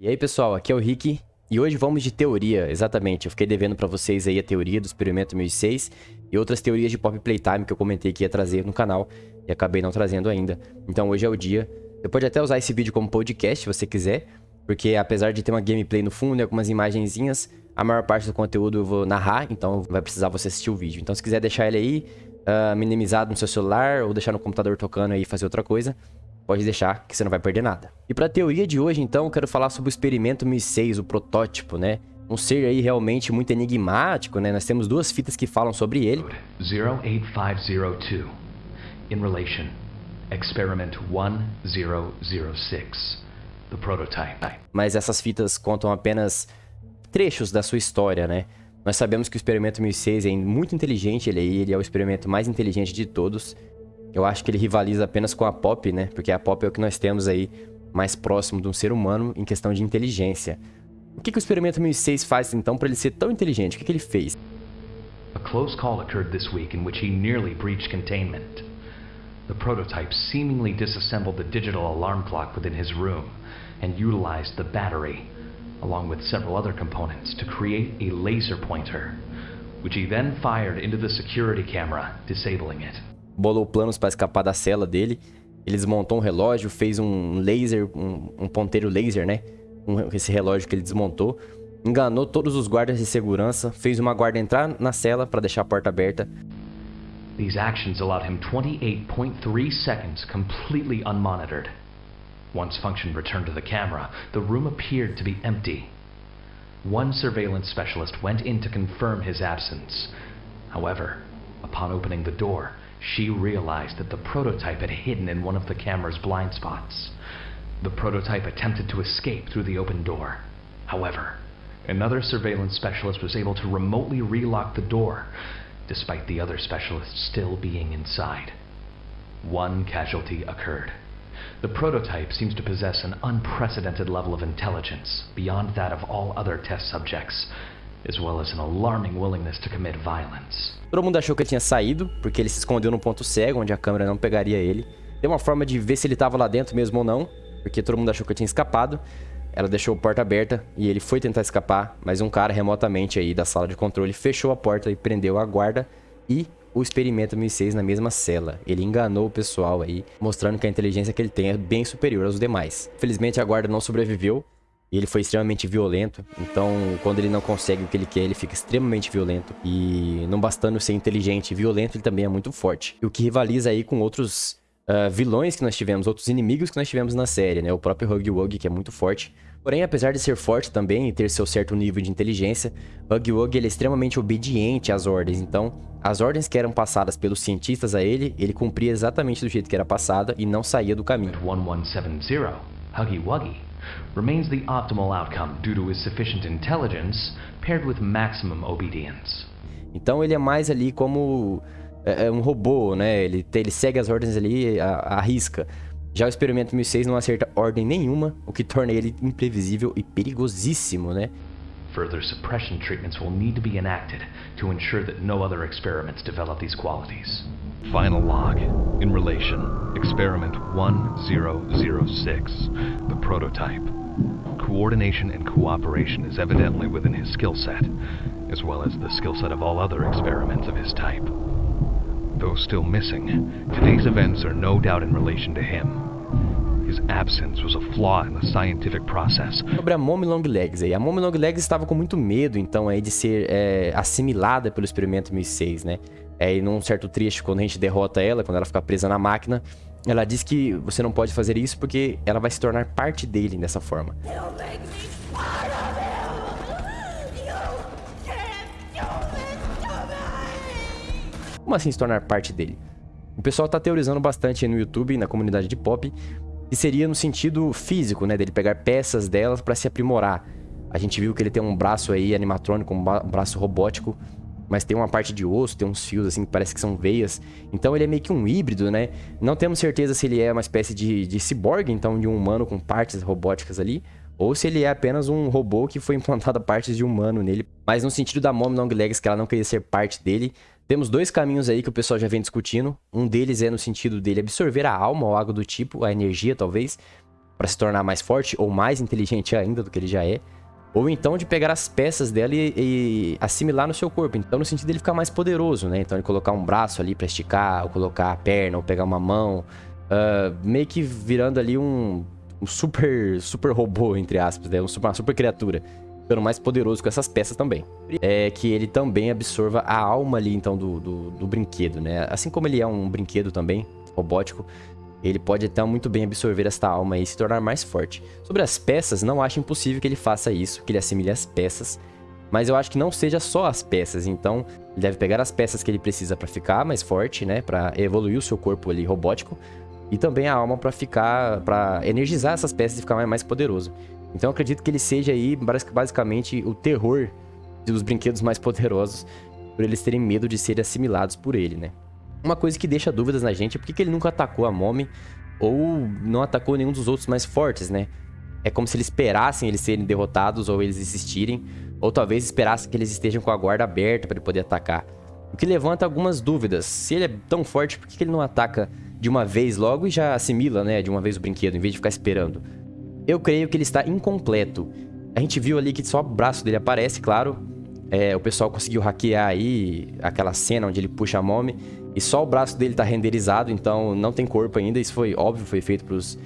E aí, pessoal, aqui é o Rick e hoje vamos de teoria, exatamente. Eu fiquei devendo pra vocês aí a teoria do experimento 1006 e outras teorias de Pop Playtime que eu comentei que ia trazer no canal e acabei não trazendo ainda. Então hoje é o dia. Você pode até usar esse vídeo como podcast se você quiser, porque apesar de ter uma gameplay no fundo e algumas imagenzinhas, a maior parte do conteúdo eu vou narrar, então vai precisar você assistir o vídeo. Então se quiser deixar ele aí, uh, minimizado no seu celular ou deixar no computador tocando aí e fazer outra coisa, pode deixar que você não vai perder nada. E para a teoria de hoje, então, eu quero falar sobre o experimento 1006, o protótipo, né? Um ser aí realmente muito enigmático, né? Nós temos duas fitas que falam sobre ele. 08502 in relation experiment 1006 the prototype. Mas essas fitas contam apenas trechos da sua história, né? Nós sabemos que o experimento 1006 é muito inteligente, ele, ele é o experimento mais inteligente de todos. Eu acho que ele rivaliza apenas com a Pop, né? Porque a Pop é o que nós temos aí mais próximo de um ser humano em questão de inteligência. O que, que o experimento 1006 faz então para ele ser tão inteligente? O que, que ele fez? A close call occurred this week in which he nearly breached containment. The prototype seemingly disassembled the digital alarm clock within his room and utilized the battery, along with several other components, to create a laser pointer, which he then fired into the security camera, disabling it bolou planos para escapar da cela dele. Ele desmontou um relógio, fez um laser, um, um ponteiro laser, né? Um, esse relógio que ele desmontou. Enganou todos os guardas de segurança, fez uma guarda entrar na cela para deixar a porta aberta. These actions allowed him 28.3 seconds completely unmonitored. Once function returned to the camera, the room appeared to be empty. One surveillance specialist went in to confirm his absence. However, upon opening the door, she realized that the prototype had hidden in one of the camera's blind spots. The prototype attempted to escape through the open door. However, another surveillance specialist was able to remotely relock the door, despite the other specialist still being inside. One casualty occurred. The prototype seems to possess an unprecedented level of intelligence, beyond that of all other test subjects, as well as an alarming willingness to commit violence. Todo mundo achou que ele tinha saído, porque ele se escondeu num ponto cego, onde a câmera não pegaria ele. Tem uma forma de ver se ele estava lá dentro mesmo ou não, porque todo mundo achou que ele tinha escapado. Ela deixou a porta aberta e ele foi tentar escapar, mas um cara remotamente aí da sala de controle fechou a porta e prendeu a guarda e o experimento 1006 na mesma cela. Ele enganou o pessoal aí, mostrando que a inteligência que ele tem é bem superior aos demais. Felizmente a guarda não sobreviveu, e ele foi extremamente violento. Então, quando ele não consegue o que ele quer, ele fica extremamente violento. E não bastando ser inteligente e violento, ele também é muito forte. E o que rivaliza aí com outros uh, vilões que nós tivemos, outros inimigos que nós tivemos na série, né? O próprio Huggy Wuggy, que é muito forte. Porém, apesar de ser forte também e ter seu certo nível de inteligência, Huggy ele é extremamente obediente às ordens. Então, as ordens que eram passadas pelos cientistas a ele, ele cumpria exatamente do jeito que era passada e não saía do caminho. 1170, Huggy Wuggy remains the optimal outcome due to his sufficient intelligence paired with maximum obedience. Então ele é mais ali como é, é um robô, né? Ele, ele segue as ordens ali à, risca. Já o experimento 1006 não acerta ordem nenhuma, o que torna ele imprevisível e perigosíssimo, né? Further suppression treatments will need to be enacted to ensure that no other experiments develop these qualities. Final log. In relation. Experiment 1006. The prototype. Coordination and cooperation is evidently within his skill set, as well as the skill set of all other experiments of his type. Though still missing, today's events are no doubt in relation to him. His absence was a flaw in the scientific process. Sobre a Mommy Long Legs aí. A Mommy Long Legs estava com muito medo, então, aí, de ser é, assimilada pelo experimento 1006, né? É, e num certo trecho, quando a gente derrota ela, quando ela fica presa na máquina, ela diz que você não pode fazer isso porque ela vai se tornar parte dele dessa forma. Como assim se tornar parte dele? O pessoal está teorizando bastante no YouTube, na comunidade de pop, que seria no sentido físico, né, dele pegar peças delas para se aprimorar. A gente viu que ele tem um braço aí animatrônico, um braço robótico, mas tem uma parte de osso, tem uns fios assim que parece que são veias. Então ele é meio que um híbrido, né? Não temos certeza se ele é uma espécie de, de ciborgue, então de um humano com partes robóticas ali, ou se ele é apenas um robô que foi implantado partes de humano nele. Mas no sentido da Mom Long Legs, que ela não queria ser parte dele, temos dois caminhos aí que o pessoal já vem discutindo. Um deles é no sentido dele absorver a alma ou algo do tipo, a energia talvez. para se tornar mais forte ou mais inteligente ainda do que ele já é. Ou então de pegar as peças dela e, e, assimilar no seu corpo. Então, no sentido dele ficar mais poderoso, né? Então, ele colocar um braço ali para esticar, ou colocar a perna, ou pegar uma mão. Uh, meio que virando ali um, um, super super robô, entre aspas, né? uma super criatura. Ficando mais poderoso com essas peças também. É que ele também absorva a alma ali, então, do, do, do brinquedo, né? Assim como ele é um brinquedo também, robótico, ele pode até muito bem absorver esta alma e se tornar mais forte. Sobre as peças, não acho impossível que ele faça isso, que ele assimile as peças. Mas eu acho que não seja só as peças, então ele deve pegar as peças que ele precisa para ficar mais forte, né? Para evoluir o seu corpo ali robótico. E também a alma para ficar, para energizar essas peças e ficar mais poderoso. Então eu acredito que ele seja aí basicamente o terror dos brinquedos mais poderosos, por eles terem medo de serem assimilados por ele, né? Uma coisa que deixa dúvidas na gente é por que ele nunca atacou a Mommy ou não atacou nenhum dos outros mais fortes, né? É como se eles esperassem eles serem derrotados ou eles existirem, ou talvez esperassem que eles estejam com a guarda aberta para ele poder atacar. O que levanta algumas dúvidas. Se ele é tão forte, por que ele não ataca de uma vez logo e já assimila, né, de uma vez o brinquedo, em vez de ficar esperando? Eu creio que ele está incompleto. A gente viu ali que só o braço dele aparece, claro. É, o pessoal conseguiu hackear aí aquela cena onde ele puxa a Mommy e só o braço dele tá renderizado, então não tem corpo ainda. Isso foi óbvio, foi feito pros,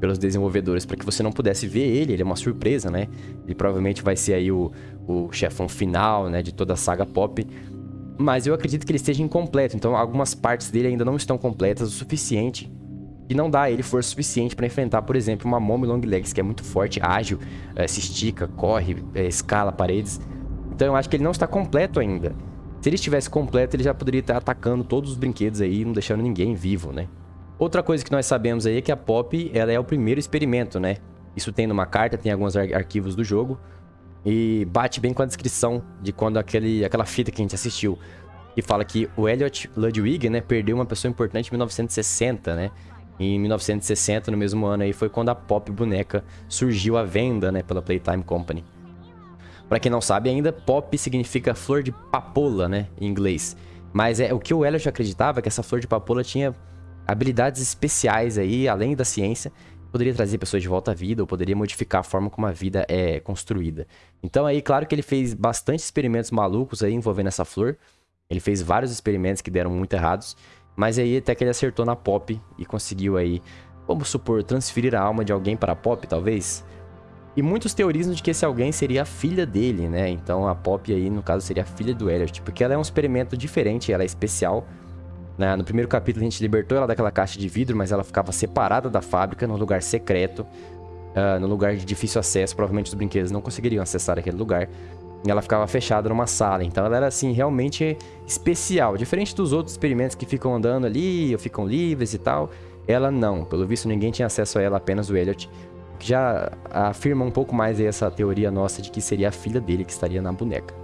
pelos desenvolvedores para que você não pudesse ver ele. Ele é uma surpresa, né? Ele provavelmente vai ser aí o, o chefão final, né? De toda a saga pop. Mas eu acredito que ele esteja incompleto, então algumas partes dele ainda não estão completas o suficiente e não dá a ele força suficiente para enfrentar, por exemplo, uma Mommy Long Legs, que é muito forte, ágil, é, se estica, corre, é, escala paredes. Então eu acho que ele não está completo ainda. Se ele estivesse completo, ele já poderia estar atacando todos os brinquedos aí, não deixando ninguém vivo, né? Outra coisa que nós sabemos aí é que a Pop, ela é o primeiro experimento, né? Isso tem numa carta, tem alguns ar arquivos do jogo. E bate bem com a descrição de quando aquele, aquela fita que a gente assistiu. Que fala que o Elliot Ludwig, né, perdeu uma pessoa importante em 1960, né? E em 1960, no mesmo ano aí, foi quando a Pop Boneca surgiu à venda, né, pela Playtime Company. Para quem não sabe ainda, pop significa flor de papoula, né, em inglês. Mas é o que o Elliot acreditava é que essa flor de papoula tinha habilidades especiais aí, além da ciência, poderia trazer pessoas de volta à vida ou poderia modificar a forma como a vida é construída. Então aí, claro que ele fez bastante experimentos malucos aí envolvendo essa flor. Ele fez vários experimentos que deram muito errados, mas aí até que ele acertou na Pop e conseguiu aí, vamos supor, transferir a alma de alguém para a Pop, talvez? E muitos teorizam de que esse alguém seria a filha dele, né? Então a Pop aí, no caso, seria a filha do Elliot, porque ela é um experimento diferente, ela é especial. Né? No primeiro capítulo a gente libertou ela daquela caixa de vidro, mas ela ficava separada da fábrica, num lugar secreto, uh, no lugar de difícil acesso. Provavelmente os brinquedos não conseguiriam acessar aquele lugar. E ela ficava fechada numa sala. Então ela era, assim, realmente especial. Diferente dos outros experimentos que ficam andando ali, ou ficam livres e tal. Ela não. Pelo visto, ninguém tinha acesso a ela, apenas o Elliot já afirma um pouco mais essa teoria nossa de que seria a filha dele que estaria na boneca.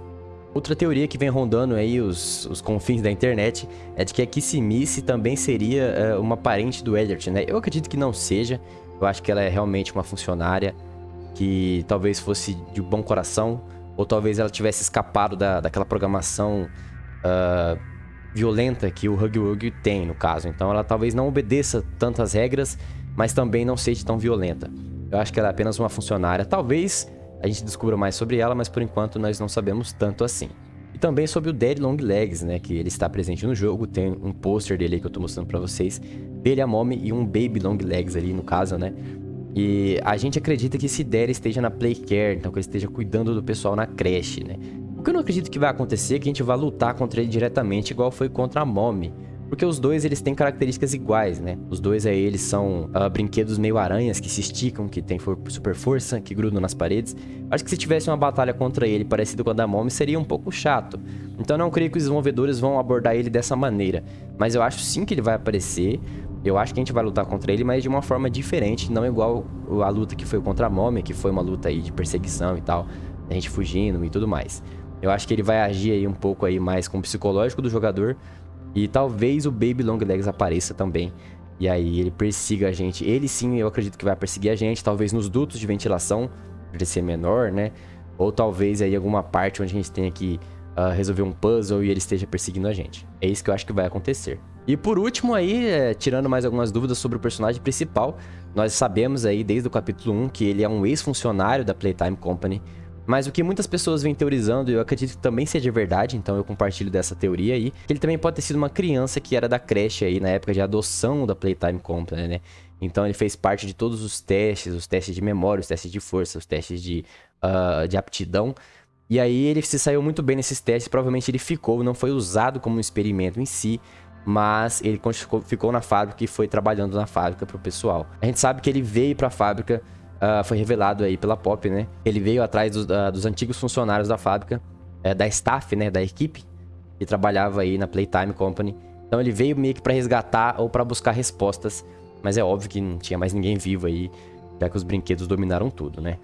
Outra teoria que vem rondando aí os, os confins da internet é de que a Kissimice também seria uh, uma parente do Elliot, né? Eu acredito que não seja, eu acho que ela é realmente uma funcionária que talvez fosse de bom coração, ou talvez ela tivesse escapado da, daquela programação uh, violenta que o Huggy Wuggy tem, no caso. Então ela talvez não obedeça tantas regras, mas também não seja tão violenta. Eu acho que ela é apenas uma funcionária. Talvez a gente descubra mais sobre ela, mas por enquanto nós não sabemos tanto assim. E também sobre o Dead Long Legs, né? Que ele está presente no jogo. Tem um pôster dele aí que eu tô mostrando pra vocês. Dele, a Mommy e um Baby Long Legs ali, no caso, né? E a gente acredita que esse Dead esteja na Playcare, então que ele esteja cuidando do pessoal na creche, né? O que eu não acredito que vai acontecer é que a gente vai lutar contra ele diretamente, igual foi contra a Mommy. Porque os dois, eles têm características iguais, né? Os dois aí, eles são uh, brinquedos meio aranhas que se esticam, que tem for super força, que grudam nas paredes. Acho que se tivesse uma batalha contra ele parecido com a da Mommy, seria um pouco chato. Então não creio que os desenvolvedores vão abordar ele dessa maneira. Mas eu acho sim que ele vai aparecer. Eu acho que a gente vai lutar contra ele, mas de uma forma diferente, não igual a luta que foi contra a Mommy, que foi uma luta aí de perseguição e tal, a gente fugindo e tudo mais. Eu acho que ele vai agir aí um pouco aí mais com o psicológico do jogador, e talvez o Baby Long Legs apareça também. E aí ele persiga a gente. Ele sim, eu acredito que vai perseguir a gente. Talvez nos dutos de ventilação, de ser menor, né? Ou talvez aí alguma parte onde a gente tenha que uh, resolver um puzzle e ele esteja perseguindo a gente. É isso que eu acho que vai acontecer. E por último aí, é, tirando mais algumas dúvidas sobre o personagem principal, nós sabemos aí desde o capítulo 1 que ele é um ex-funcionário da Playtime Company, mas o que muitas pessoas vêm teorizando, eu acredito que também seja verdade, então eu compartilho dessa teoria aí, que ele também pode ter sido uma criança que era da creche aí na época de adoção da Playtime Company, né? Então ele fez parte de todos os testes, os testes de memória, os testes de força, os testes de, uh, de aptidão. E aí ele se saiu muito bem nesses testes, provavelmente ele ficou, não foi usado como um experimento em si, mas ele ficou na fábrica e foi trabalhando na fábrica pro pessoal. A gente sabe que ele veio pra fábrica uh, foi revelado aí pela Pop, né? Ele veio atrás dos, uh, dos antigos funcionários da fábrica, uh, da staff, né? Da equipe que trabalhava aí na Playtime Company. Então ele veio meio que para resgatar ou para buscar respostas, mas é óbvio que não tinha mais ninguém vivo aí, já que os brinquedos dominaram tudo, né?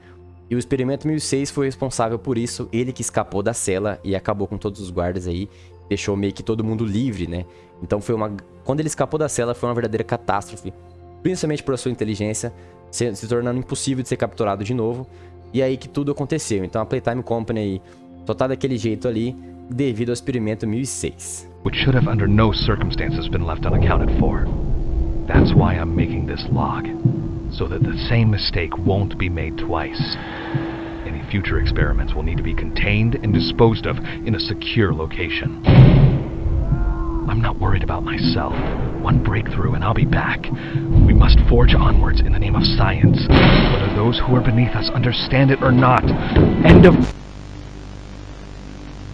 E o experimento 1006 foi responsável por isso, ele que escapou da cela e acabou com todos os guardas aí, deixou meio que todo mundo livre, né? Então foi uma quando ele escapou da cela foi uma verdadeira catástrofe, principalmente por sua inteligência, se, se tornando impossível de ser capturado de novo. E aí que tudo aconteceu. Então a Playtime Company só tá daquele jeito ali devido ao experimento 1006. Which should have under no circumstances been left unaccounted for. That's why I'm making this log, so that the same mistake won't be made twice. Any future experiments will need to be contained and disposed of in a secure location. I'm not worried about myself. One breakthrough and I'll be back. We must forge onwards in the name of science, whether those who are beneath us understand it or not. End of...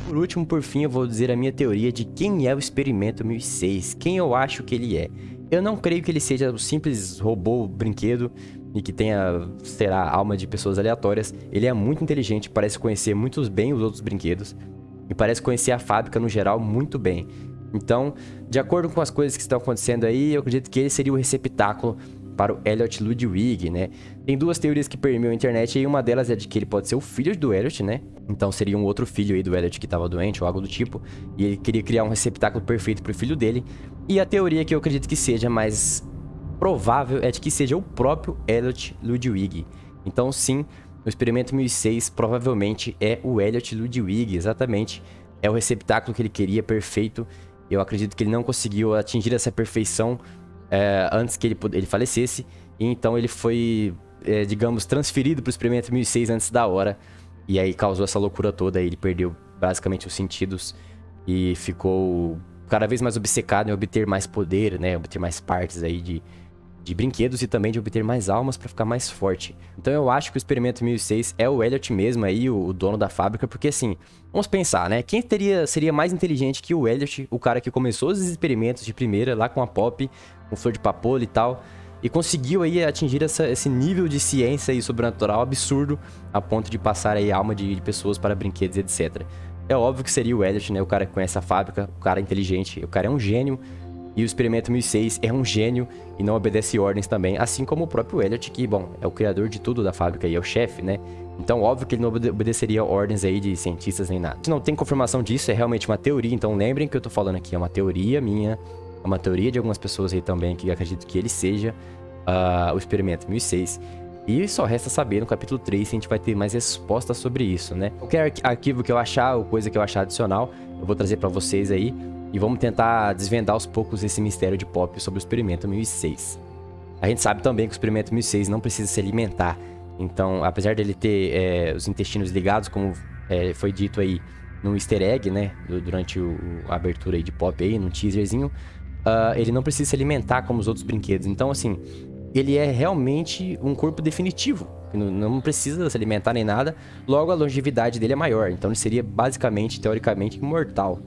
Por último, por fim, eu vou dizer a minha teoria de quem é o Experimento 1006, quem eu acho que ele é. Eu não creio que ele seja um simples robô brinquedo e que tenha, será, alma de pessoas aleatórias. Ele é muito inteligente, parece conhecer muito bem os outros brinquedos e parece conhecer a fábrica no geral muito bem. Então, de acordo com as coisas que estão acontecendo aí, eu acredito que ele seria o receptáculo para o Elliot Ludwig, né? Tem duas teorias que permeiam a internet e uma delas é de que ele pode ser o filho do Elliot, né? Então seria um outro filho aí do Elliot que estava doente ou algo do tipo, e ele queria criar um receptáculo perfeito para o filho dele. E a teoria que eu acredito que seja mais provável é de que seja o próprio Elliot Ludwig. Então sim, o experimento 1006 provavelmente é o Elliot Ludwig, exatamente. É o receptáculo que ele queria perfeito eu acredito que ele não conseguiu atingir essa perfeição é, antes que ele, ele falecesse. E então ele foi, é, digamos, transferido para o experimento 1006 antes da hora. E aí causou essa loucura toda. Ele perdeu basicamente os sentidos e ficou cada vez mais obcecado em obter mais poder, né? Obter mais partes aí de, de brinquedos e também de obter mais almas para ficar mais forte. Então eu acho que o experimento 1006 é o Elliot mesmo aí, o, o, dono da fábrica, porque assim, vamos pensar, né? Quem teria, seria mais inteligente que o Elliot, o cara que começou os experimentos de primeira lá com a Pop, com flor de papoula e tal, e conseguiu aí atingir essa, esse nível de ciência e sobrenatural absurdo a ponto de passar aí alma de, de pessoas para brinquedos, etc. É óbvio que seria o Elliot, né? O cara que conhece a fábrica, o cara inteligente, o cara é um gênio, e o Experimento 1006 é um gênio e não obedece ordens também, assim como o próprio Elliot, que, bom, é o criador de tudo da fábrica e é o chefe, né? Então, óbvio que ele não obedeceria ordens aí de cientistas nem nada. Não tem confirmação disso, é realmente uma teoria, então lembrem que eu tô falando aqui, é uma teoria minha, é uma teoria de algumas pessoas aí também, que acredito que ele seja uh, o Experimento 1006. E só resta saber no capítulo 3 se a gente vai ter mais respostas sobre isso, né? Qualquer arquivo que eu achar ou coisa que eu achar adicional, eu vou trazer para vocês aí. E vamos tentar desvendar aos poucos esse mistério de Pop sobre o experimento 1006. A gente sabe também que o experimento 1006 não precisa se alimentar. Então, apesar dele ter é, os intestinos ligados, como é, foi dito aí no easter egg, né? Durante o, a abertura de Pop aí, num teaserzinho. Uh, ele não precisa se alimentar como os outros brinquedos. Então, assim, ele é realmente um corpo definitivo. Não precisa se alimentar nem nada. Logo, a longevidade dele é maior. Então, ele seria basicamente, teoricamente, imortal.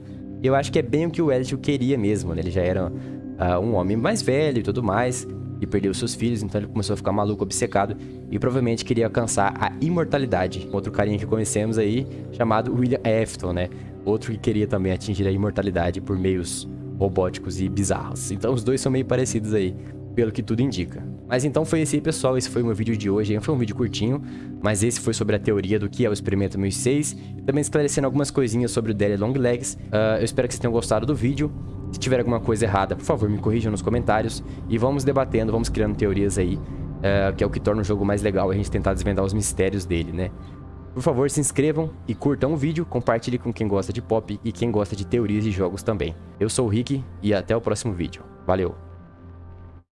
Eu acho que é bem o que o Elliot queria mesmo, né? Ele já era uh, um homem mais velho e tudo mais, e perdeu seus filhos, então ele começou a ficar maluco, obcecado, e provavelmente queria alcançar a imortalidade. Outro carinha que conhecemos aí, chamado William Afton, né? Outro que queria também atingir a imortalidade por meios robóticos e bizarros. Então os dois são meio parecidos aí, pelo que tudo indica. Mas então foi esse aí, pessoal. Esse foi o meu vídeo de hoje. Foi um vídeo curtinho, mas esse foi sobre a teoria do que é o experimento 1006. E também esclarecendo algumas coisinhas sobre o Daddy Long Legs. Uh, eu espero que vocês tenham gostado do vídeo. Se tiver alguma coisa errada, por favor, me corrijam nos comentários. E vamos debatendo, vamos criando teorias aí, uh, que é o que torna o jogo mais legal, a gente tentar desvendar os mistérios dele, né? Por favor, se inscrevam e curtam o vídeo, compartilhe com quem gosta de pop e quem gosta de teorias de jogos também. Eu sou o Rick e até o próximo vídeo. Valeu!